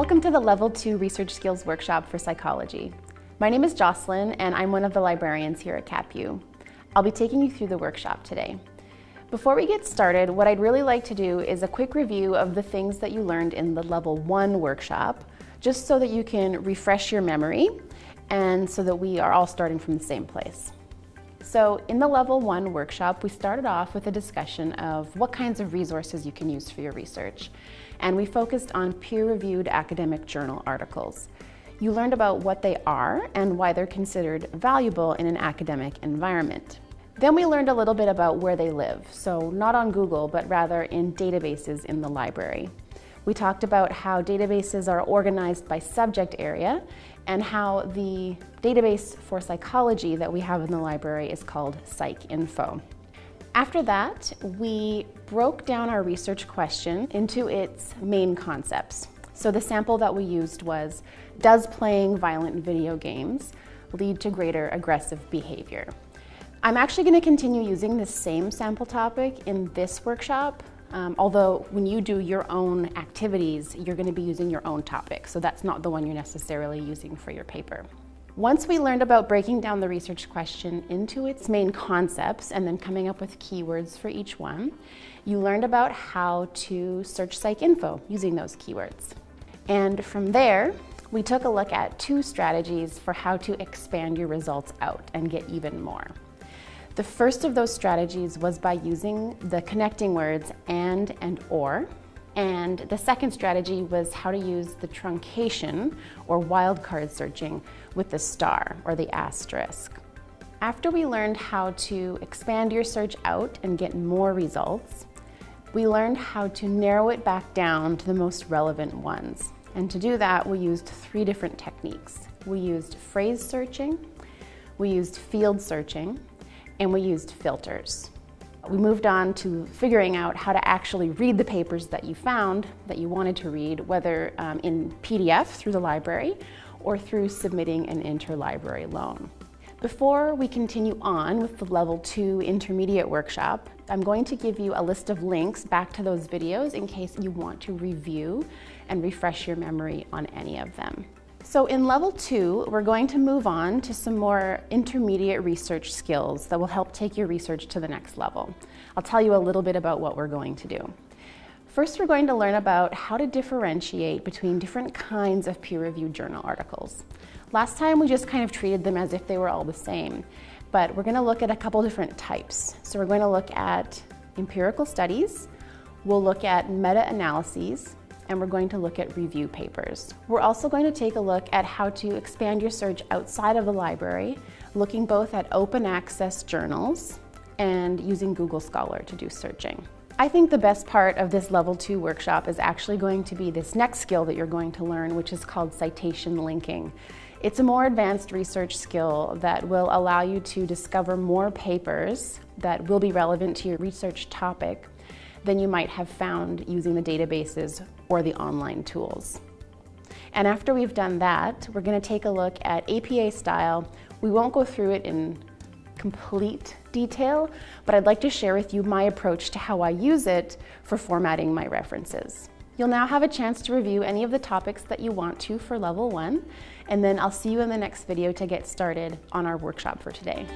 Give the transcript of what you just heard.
Welcome to the Level 2 Research Skills Workshop for Psychology. My name is Jocelyn and I'm one of the librarians here at CapU. I'll be taking you through the workshop today. Before we get started, what I'd really like to do is a quick review of the things that you learned in the Level 1 workshop, just so that you can refresh your memory and so that we are all starting from the same place. So in the Level 1 workshop, we started off with a discussion of what kinds of resources you can use for your research. And we focused on peer-reviewed academic journal articles. You learned about what they are and why they're considered valuable in an academic environment. Then we learned a little bit about where they live, so not on Google, but rather in databases in the library. We talked about how databases are organized by subject area and how the database for psychology that we have in the library is called PsycInfo. After that, we broke down our research question into its main concepts. So the sample that we used was, does playing violent video games lead to greater aggressive behavior? I'm actually going to continue using the same sample topic in this workshop, um, although when you do your own activities, you're going to be using your own topic, so that's not the one you're necessarily using for your paper. Once we learned about breaking down the research question into its main concepts and then coming up with keywords for each one, you learned about how to search PsycInfo using those keywords. And from there, we took a look at two strategies for how to expand your results out and get even more. The first of those strategies was by using the connecting words and and or. And the second strategy was how to use the truncation or wildcard searching with the star or the asterisk. After we learned how to expand your search out and get more results, we learned how to narrow it back down to the most relevant ones. And to do that, we used three different techniques. We used phrase searching, we used field searching, and we used filters. We moved on to figuring out how to actually read the papers that you found that you wanted to read, whether um, in PDF through the library or through submitting an interlibrary loan. Before we continue on with the Level 2 Intermediate Workshop, I'm going to give you a list of links back to those videos in case you want to review and refresh your memory on any of them. So in level two, we're going to move on to some more intermediate research skills that will help take your research to the next level. I'll tell you a little bit about what we're going to do. First, we're going to learn about how to differentiate between different kinds of peer-reviewed journal articles. Last time, we just kind of treated them as if they were all the same, but we're gonna look at a couple different types. So we're going to look at empirical studies, we'll look at meta-analyses, and we're going to look at review papers. We're also going to take a look at how to expand your search outside of the library, looking both at open access journals and using Google Scholar to do searching. I think the best part of this level two workshop is actually going to be this next skill that you're going to learn, which is called citation linking. It's a more advanced research skill that will allow you to discover more papers that will be relevant to your research topic than you might have found using the databases or the online tools. And after we've done that, we're going to take a look at APA style. We won't go through it in complete detail, but I'd like to share with you my approach to how I use it for formatting my references. You'll now have a chance to review any of the topics that you want to for level one, and then I'll see you in the next video to get started on our workshop for today.